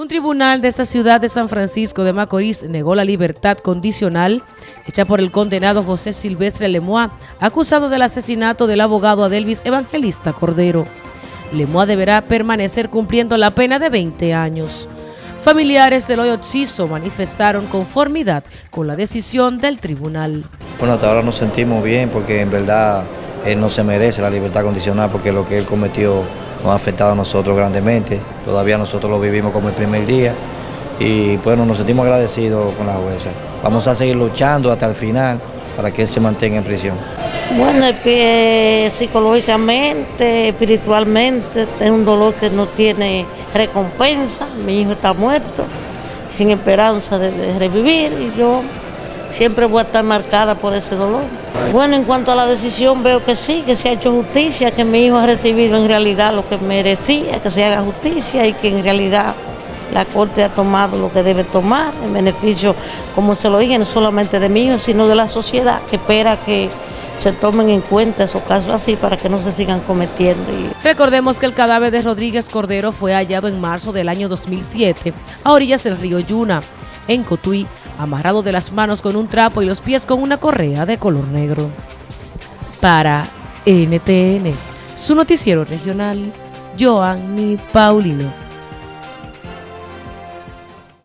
Un tribunal de esta ciudad de San Francisco de Macorís negó la libertad condicional hecha por el condenado José Silvestre Lemois, acusado del asesinato del abogado Adelvis Evangelista Cordero. Lemois deberá permanecer cumpliendo la pena de 20 años. Familiares del hoyo Chiso manifestaron conformidad con la decisión del tribunal. Bueno, hasta ahora nos sentimos bien porque en verdad él no se merece la libertad condicional porque lo que él cometió nos ha afectado a nosotros grandemente. Todavía nosotros lo vivimos como el primer día y bueno, nos sentimos agradecidos con la jueza. Vamos a seguir luchando hasta el final para que él se mantenga en prisión. Bueno, psicológicamente, espiritualmente, es un dolor que no tiene recompensa. Mi hijo está muerto, sin esperanza de revivir y yo siempre voy a estar marcada por ese dolor. Bueno, en cuanto a la decisión veo que sí, que se ha hecho justicia, que mi hijo ha recibido en realidad lo que merecía, que se haga justicia y que en realidad la Corte ha tomado lo que debe tomar en beneficio, como se lo dije, no solamente de hijo, sino de la sociedad que espera que se tomen en cuenta esos casos así para que no se sigan cometiendo. Recordemos que el cadáver de Rodríguez Cordero fue hallado en marzo del año 2007 a orillas del río Yuna, en Cotuí, amarrado de las manos con un trapo y los pies con una correa de color negro. Para NTN, su noticiero regional, Joanny Paulino.